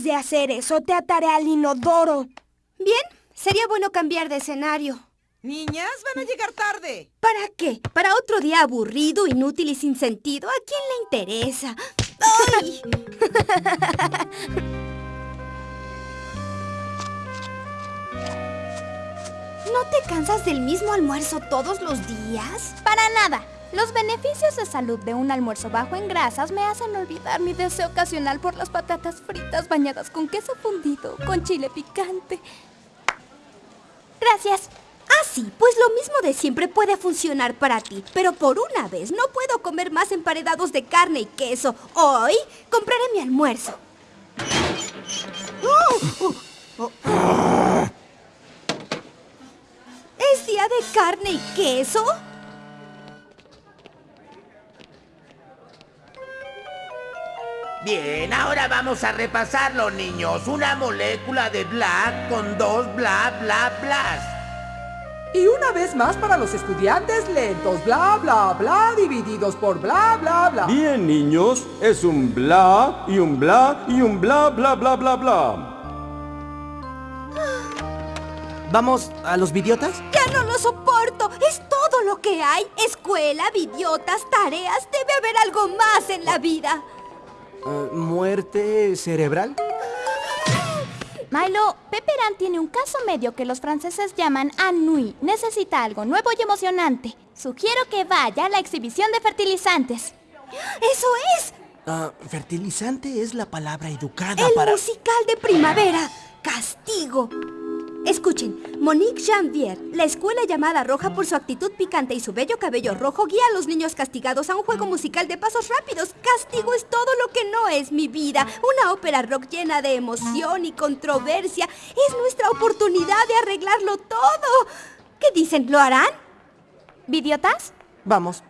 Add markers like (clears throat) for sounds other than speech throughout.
dejas de hacer eso, te ataré al inodoro. Bien, sería bueno cambiar de escenario. Niñas, van a llegar tarde. ¿Para qué? ¿Para otro día aburrido, inútil y sin sentido? ¿A quién le interesa? ¡Ay! (laughs) ¿No te cansas del mismo almuerzo todos los días? Para nada. Los beneficios de salud de un almuerzo bajo en grasas me hacen olvidar mi deseo ocasional por las patatas fritas bañadas con queso fundido, con chile picante. Gracias. Ah, sí, pues lo mismo de siempre puede funcionar para ti. Pero por una vez no puedo comer más emparedados de carne y queso. Hoy compraré mi almuerzo. ¿Es día de carne y queso? Bien, ahora vamos a repasarlo, niños. Una molécula de black con dos bla bla blas. Y una vez más para los estudiantes lentos, bla bla bla divididos por bla bla bla. Bien, niños, es un bla y un bla y un bla bla bla bla bla. ¿Vamos a los vidiotas? ¡Ya no lo soporto! ¡Es todo lo que hay! Escuela, vidiotas, tareas. Debe haber algo más en la vida. Eh, ¿Muerte cerebral? Milo, Pepperan tiene un caso medio que los franceses llaman ennui. Necesita algo nuevo y emocionante. Sugiero que vaya a la exhibición de fertilizantes. ¡Eso es! Ah, fertilizante es la palabra educada El para... musical de primavera. Castigo. Escuchen, Monique Janvier, la escuela llamada Roja por su actitud picante y su bello cabello rojo, guía a los niños castigados a un juego musical de pasos rápidos. Castigo es todo lo que no es mi vida. Una ópera rock llena de emoción y controversia. Es nuestra oportunidad de arreglarlo todo. ¿Qué dicen? ¿Lo harán? ¿Vidiotas? Vamos.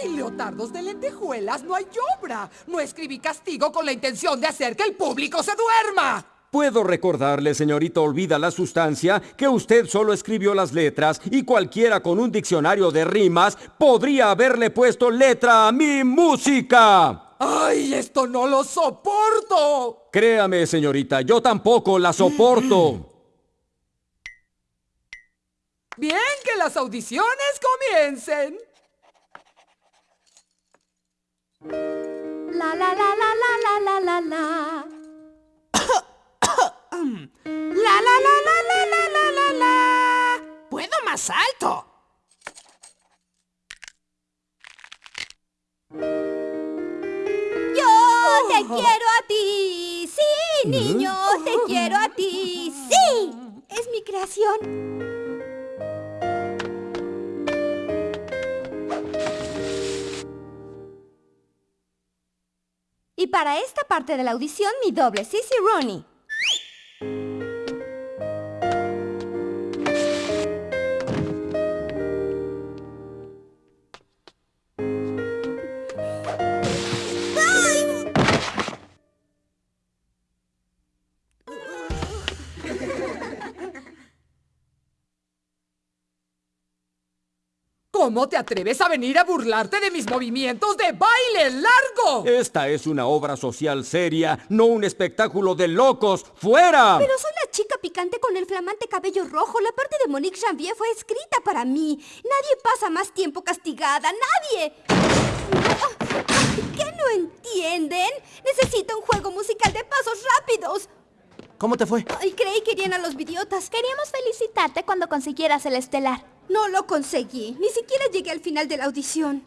Sin leotardos de lentejuelas no hay obra. No escribí castigo con la intención de hacer que el público se duerma. Puedo recordarle, señorita Olvida la Sustancia, que usted solo escribió las letras y cualquiera con un diccionario de rimas podría haberle puesto letra a mi música. ¡Ay, esto no lo soporto! Créame, señorita, yo tampoco la soporto. (clears throat) Bien, que las audiciones comiencen. La la la la la la la la la. La la la la la la la la la. ¡Puedo más alto! Yo te quiero a ti. Sí, niño, te (laughs) quiero a ti. Sí. Es mi creación. Y para esta parte de la audición, mi doble, Sissy Rooney. ¿Cómo te atreves a venir a burlarte de mis movimientos de baile largo? Esta es una obra social seria, no un espectáculo de locos. ¡Fuera! Pero soy la chica picante con el flamante cabello rojo. La parte de Monique Janvier fue escrita para mí. Nadie pasa más tiempo castigada. ¡Nadie! ¿Qué no entienden? Necesito un juego musical de pasos rápidos. ¿Cómo te fue? Ay, creí que irían a los idiotas. Queríamos felicitarte cuando consiguieras el estelar. No lo conseguí. Ni siquiera llegué al final de la audición.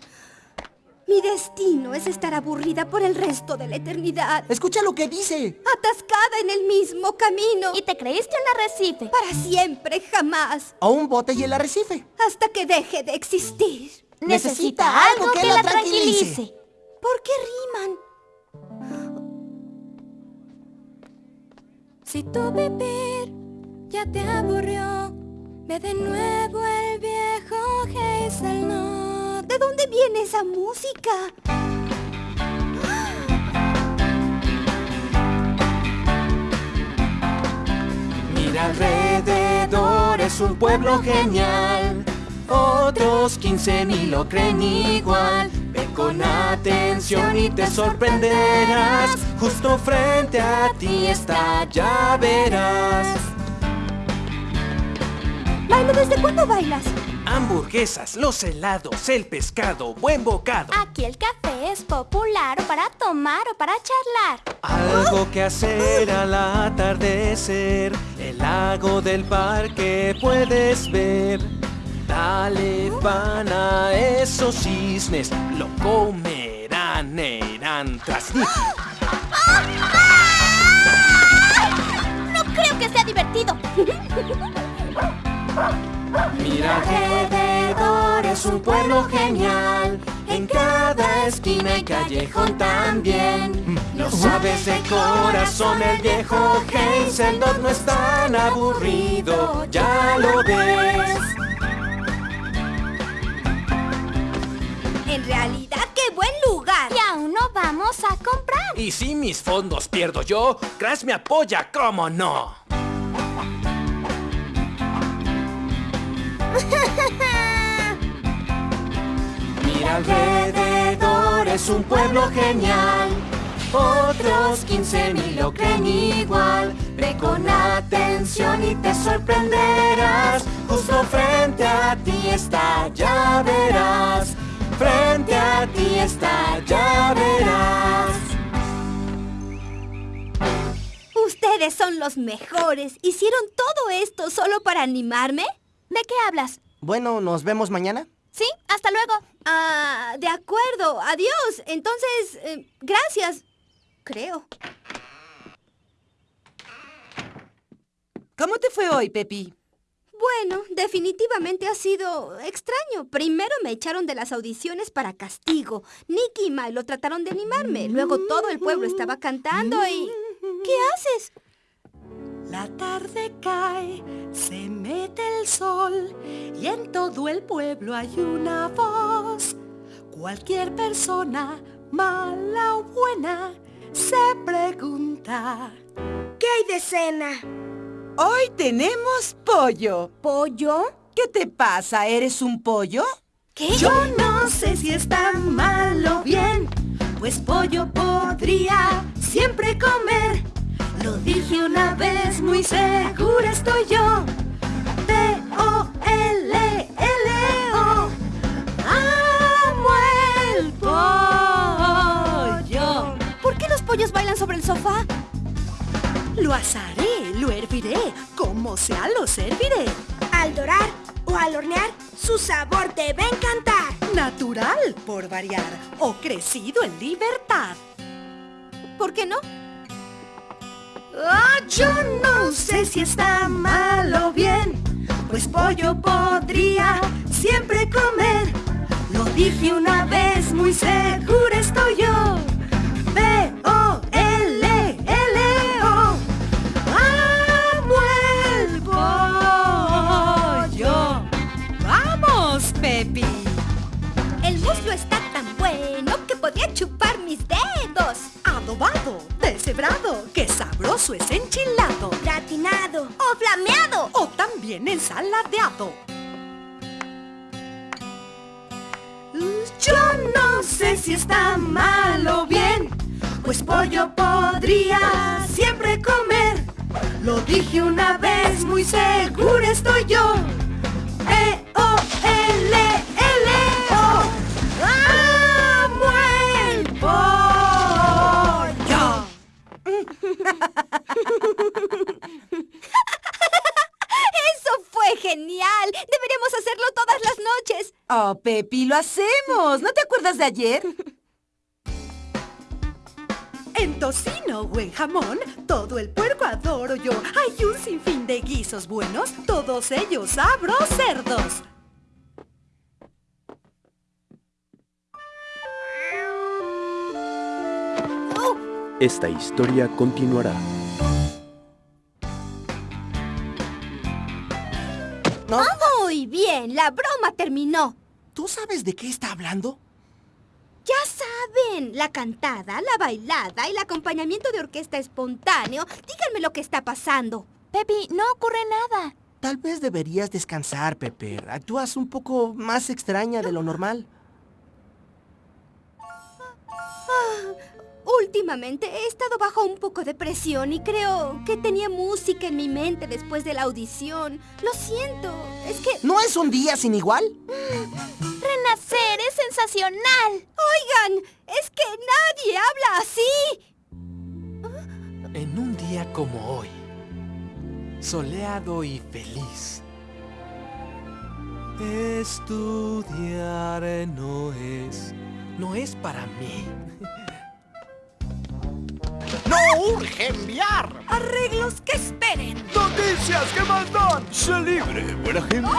Mi destino es estar aburrida por el resto de la eternidad. Escucha lo que dice. Atascada en el mismo camino. Y te creíste un arrecife. Para siempre, jamás. A un bote y el arrecife. Hasta que deje de existir. Necesita algo que la tranquilice. ¿Por qué riman? Si tu vivir ya te aburrió, ve de nuevo el viejo Hazel, no. ¿De dónde viene esa música? Mira alrededor, es un pueblo genial. Otros 15 mil lo creen igual. Ve con atención y te sorprenderás Justo frente a ti está, ya verás. Milo, ¿desde cuándo bailas? Hamburguesas, los helados, el pescado, buen bocado. Aquí el café es popular o para tomar o para charlar. Algo que hacer al atardecer. El lago del parque puedes ver. Dale pan a esos cisnes. Lo comerán, irán tras Nicky. No creo que sea divertido. Mira alrededor, es un pueblo genial. En cada esquina y callejón también. Lo sabes de corazón, el viejo Hazeldot no es tan aburrido, ya lo ves. En realidad, qué buen lugar. Y aún no vamos a comprar. Y si mis fondos pierdo yo, Crash me apoya, ¿cómo no? (laughs) Mira alrededor, es un pueblo genial. Otros 15 mil lo creen igual. Ve con atención y te sorprenderás. Justo frente a ti está, ya verás. Frente a ti está, ya verás. Ustedes son los mejores. ¿Hicieron todo esto solo para animarme? ¿De qué hablas? Bueno, ¿nos vemos mañana? Sí, hasta luego. Ah, de acuerdo. Adiós. Entonces, eh, gracias. Creo. ¿Cómo te fue hoy, Pepi? Bueno, definitivamente ha sido extraño. Primero me echaron de las audiciones para castigo. Nicky y Milo trataron de animarme. Luego todo el pueblo estaba cantando y... ¿Qué haces? La tarde cae, se mete el sol y en todo el pueblo hay una voz. Cualquier persona, mala o buena, se pregunta. ¿Qué hay de cena? Hoy tenemos pollo. ¿Pollo? ¿Qué te pasa? ¿Eres un pollo? ¿Qué? Yo no sé si está mal o bien, pues pollo podría siempre comer. Lo dije una vez, muy segura estoy yo. P-O-L-L-O. Amo el pollo. ¿Por qué los pollos bailan sobre el sofá? Asaré, lo herviré, como sea lo serviré. Al dorar o al hornear, su sabor te va a encantar. Natural, por variar, o crecido en libertad. ¿Por qué no? Ah, yo no sé si está mal o bien, pues pollo podría siempre comer. Lo dije una vez, muy segura estoy yo. B-O-L-L-O. También ensaladeado. Yo Pepi, lo hacemos. ¿No te acuerdas de ayer? En tocino o en jamón, todo el puerco adoro yo. Hay un sinfín de guisos buenos, todos ellos abro cerdos. Esta historia continuará. ¿No? Muy bien, la broma terminó. ¿Tú sabes de qué está hablando? Ya saben, la cantada, la bailada, el acompañamiento de orquesta espontáneo. Díganme lo que está pasando. Pepi, no ocurre nada. Tal vez deberías descansar, Pepper. Actúas un poco más extraña de lo normal. Últimamente he estado bajo un poco de presión y creo que tenía música en mi mente después de la audición. Lo siento, es que... ¿No es un día sin igual? Renacer es sensacional. Oigan, es que nadie habla así. En un día como hoy, soleado y feliz, estudiar no es, no es para mí. ¡No urge enviar! ¡Arreglos que esperen! ¡Noticias que más dan! ¡Sé libre, buena gente!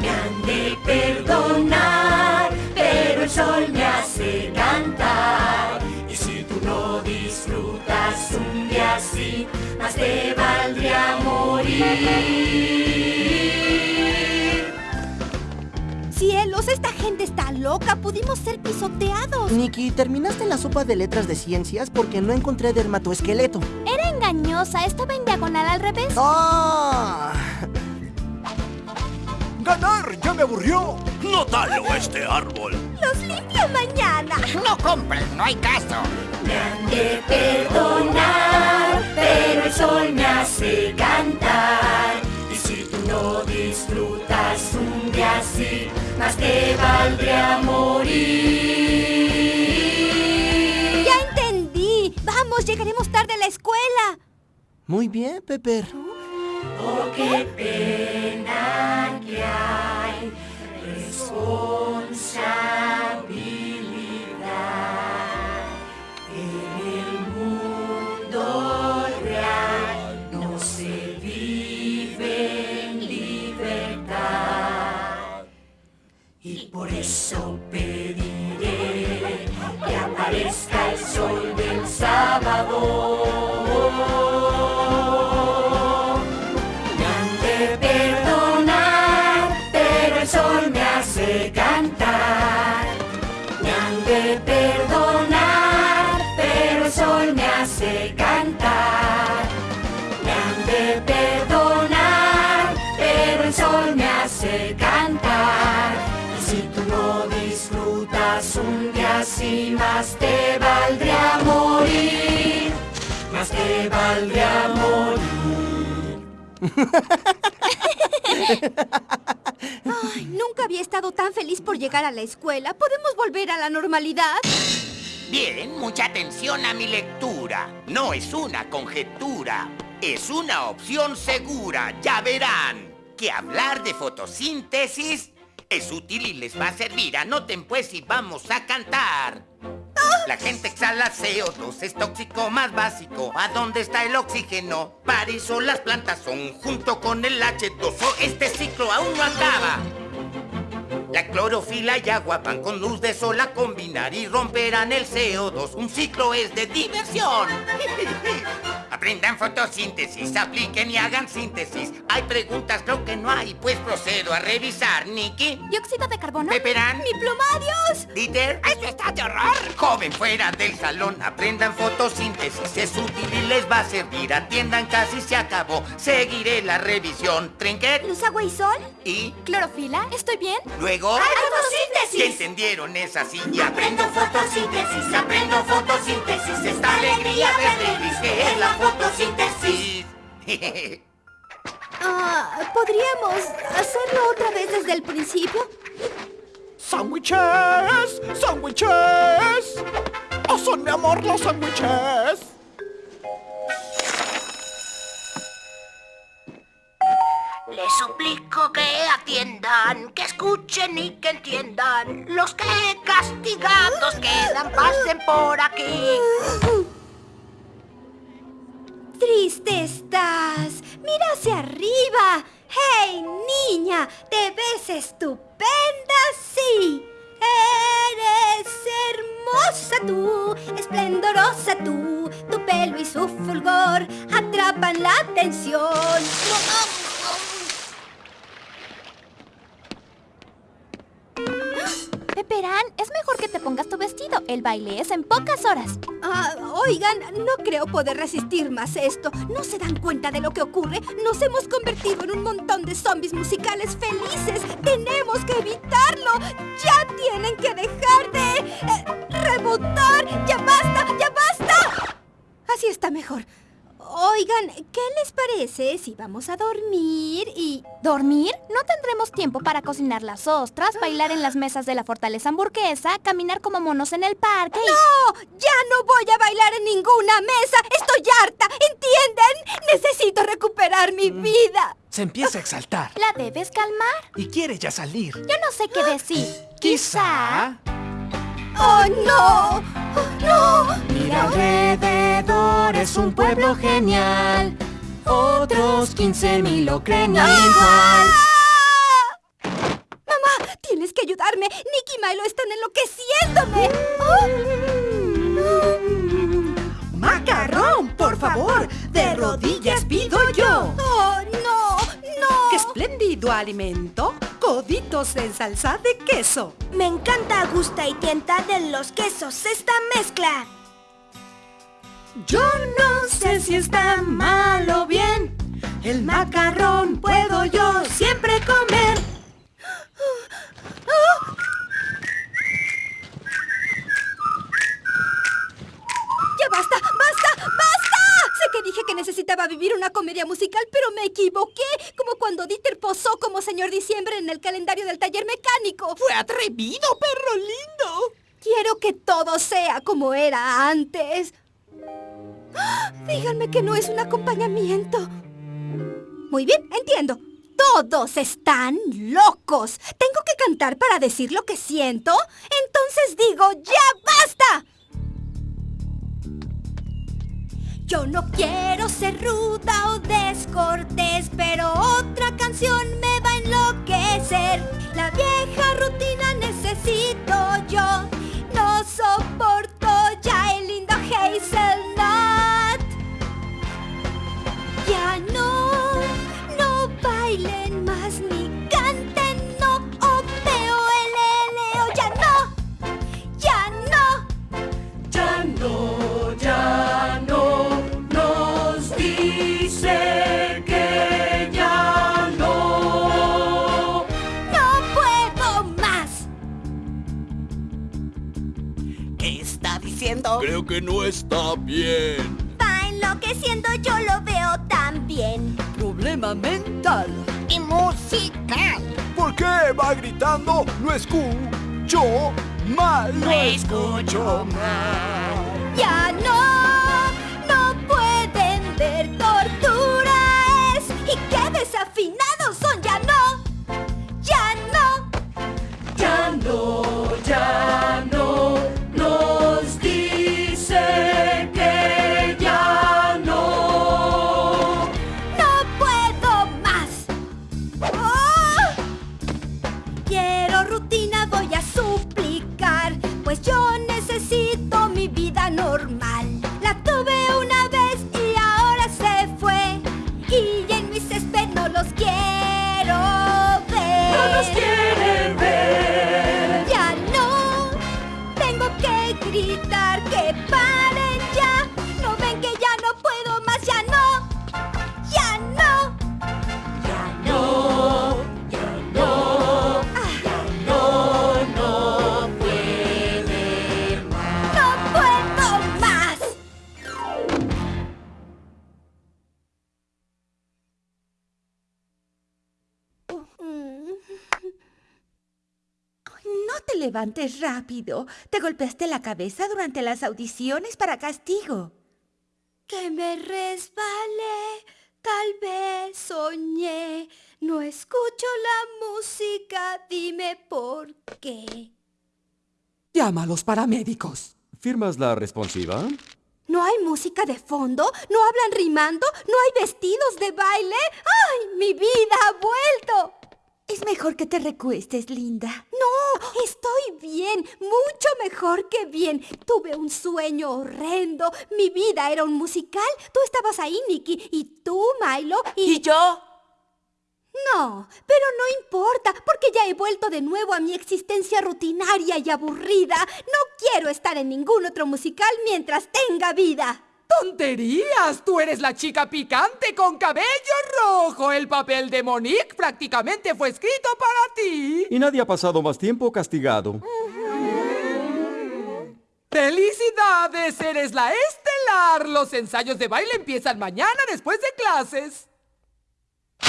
Me han de perdonar, pero el sol me hace cantar. Y si tú no disfrutas un día así, más te valdría morir. Gente está loca! ¡Pudimos ser pisoteados! Nicky, ¿terminaste la sopa de letras de ciencias? Porque no encontré dermatoesqueleto. Era engañosa, estaba en diagonal al revés. ¡Ah! ¡Ganar ya me aburrió! ¡No talo este árbol! ¡Los limpio mañana! ¡No compren, no hay caso! Me han de perdonar, pero el sol me hace cantar. No disfrutas un día así, más te valdría morir. ¡Ya entendí! ¡Vamos, llegaremos tarde a la escuela! Muy bien, Pepper. Oh, qué pena Ay, nunca había estado tan feliz por llegar a la escuela. ¿Podemos volver a la normalidad? Bien, mucha atención a mi lectura. No es una conjetura, es una opción segura. Ya verán que hablar de fotosíntesis es útil y les va a servir. Anoten pues y vamos a cantar. La gente exhala CO2, es tóxico más básico. ¿A dónde está el oxígeno? Para eso las plantas son junto con el H2O. Este ciclo aún no acaba. La clorofila y agua van con luz de sol a combinar y romperán el CO2. Un ciclo es de diversión. (laughs) Aprendan fotosíntesis, apliquen y hagan síntesis. Hay preguntas, creo que no hay, pues procedo a revisar. Nicky, ¿Dióxido de carbono? Peperán, ¡Mi plumadios! Dieter. ¡Esto está de horror! Joven fuera del salón, aprendan fotosíntesis. Es útil y les va a servir. Atiendan, casi se acabó. Seguiré la revisión. Trinket ¿Luz, agua y sol? y ¿Clorofila? ¿Estoy bien? luego... ¡Hay fotosíntesis! ¿Ya entendieron esa silla? Aprendo fotosíntesis, aprendo fotosíntesis, esta alegría verde gris que es la fotosíntesis. (laughs) Ah, ¿Podríamos hacerlo otra vez desde el principio? ¡Sándwiches! ¡Sándwiches! ¡Oh, son mi amor los sándwiches! Les suplico que atiendan, que escuchen y que entiendan. Los que castigados quedan, pasen por aquí. (laughs) Triste estás. Mira hacia arriba. ¡Hey, niña! ¿Te ves estupenda? Sí. Eres hermosa tú, esplendorosa tú. Tu pelo y su fulgor atrapan la atención. Peperán, es mejor que te pongas tu vestido. El baile es en pocas horas. Ah, oigan, no creo poder resistir más esto. ¿No se dan cuenta de lo que ocurre? Nos hemos convertido en un montón de zombies musicales felices. Tenemos que evitarlo. Ya tienen que dejar de eh, rebotar. Ya basta, ya basta. Así está mejor. Oigan, ¿qué les parece si vamos a dormir y... ¿Dormir? No tendremos tiempo para cocinar las ostras, bailar en las mesas de la fortaleza hamburguesa, caminar como monos en el parque y... ¡No! ¡Ya no voy a bailar en ninguna mesa! ¡Estoy harta! ¿Entienden? Necesito recuperar mi vida. Se empieza a exaltar. ¿La debes calmar? Y quiere ya salir. Yo no sé qué decir. (gasps) Quizá... ¡Oh, no! ¡Oh, no! Mira alrededor, es un pueblo genial. Otros 15.000 lo creen igual. ¡Mamá! ¡Tienes que ayudarme! ¡Nick y Milo están enloqueciéndome! ¡Oh! ¡Macarrón, por favor! ¡De rodillas pido yo! ¡Oh, no! ¡No! ¡Qué espléndido alimento! Coditos en salsa de queso. Me encanta, gusta y tienta de los quesos esta mezcla. Yo no sé si está mal o bien. El macarrón puedo yo siempre comer. ¡Ya basta! ¡Basta! ¡Basta! Sé que dije que necesitaba vivir una comedia musical, pero me equivoqué. Como cuando Dieter posó como señor Diciembre en el calendario del taller mecánico. ¡Fue atrevido, perro lindo! Quiero que todo sea como era antes. ¡Ah! Díganme que no es un acompañamiento. Muy bien, entiendo. Todos están locos. ¿Tengo que cantar para decir lo que siento? Entonces digo, ¡ya basta! Yo no quiero ser ruda o descortés, pero otra canción me va a enloquecer. La vieja rutina necesito yo. No soporto bien. Va enloqueciendo, yo lo veo también. Problema mental. Y musical. ¿Por qué va gritando? No escucho mal. No escucho mal. Ya no, levantes rápido. Te golpeaste la cabeza durante las audiciones para castigo. Que me resbalé, tal vez soñé. No escucho la música, dime por qué. Llama a los paramédicos. ¿Firmas la responsiva? ¿No hay música de fondo? ¿No hablan rimando? ¿No hay vestidos de baile? ¡Ay, mi vida ha vuelto! Es mejor que te recuestes, linda. No, estoy bien, mucho mejor que bien. Tuve un sueño horrendo. Mi vida era un musical. Tú estabas ahí, Nicky, y tú, Milo, y... ¿Y yo? No, pero no importa, porque ya he vuelto de nuevo a mi existencia rutinaria y aburrida. No quiero estar en ningún otro musical mientras tenga vida. ¡Tonterías! Tú eres la chica picante con cabello rojo. El papel de Monique prácticamente fue escrito para ti. Y nadie ha pasado más tiempo castigado. ¡Felicidades! Eres la estelar. Los ensayos de baile empiezan mañana después de clases.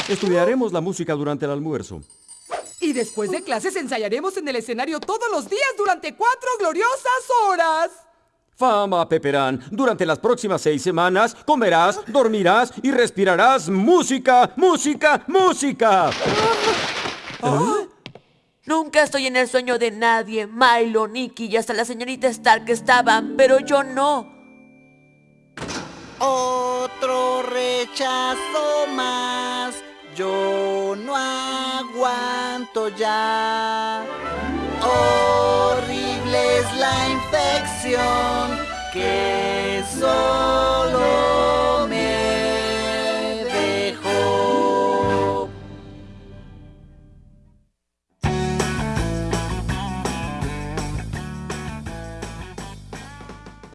Estudiaremos la música durante el almuerzo. Y después de clases ensayaremos en el escenario todos los días durante cuatro gloriosas horas. Fama, Peperán. Durante las próximas seis semanas comerás, dormirás y respirarás música, música, música. Nunca estoy en el sueño de nadie. Milo, Nicky y hasta la señorita Stark estaban, pero yo no. Otro rechazo más. Yo no aguanto ya la infección que solo...